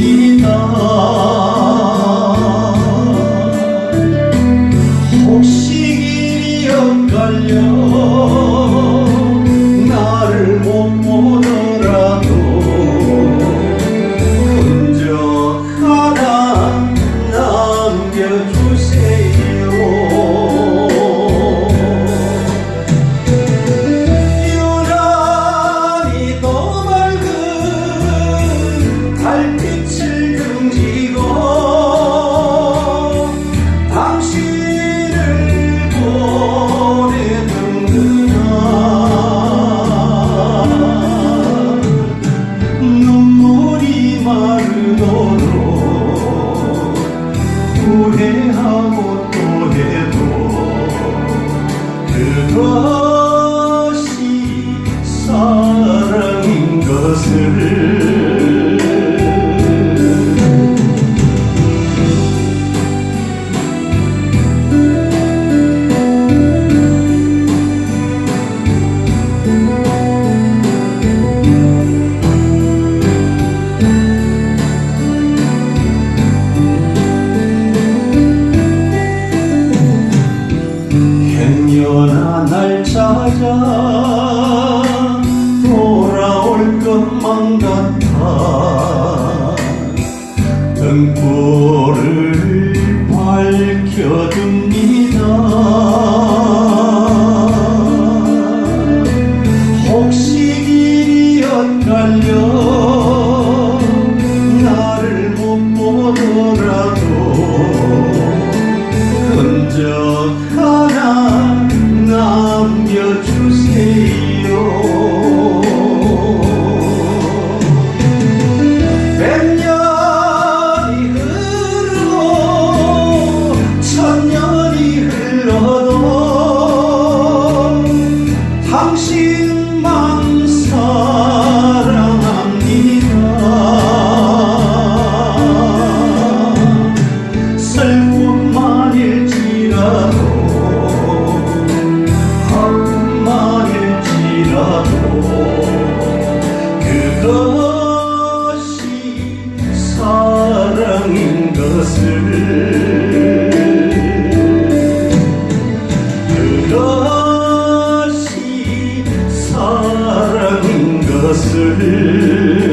need. 후회하고 또 해도 그것이 사랑인 것을 당연한 날 찾아 돌아올 것만 같아. 그것이 사랑인 것을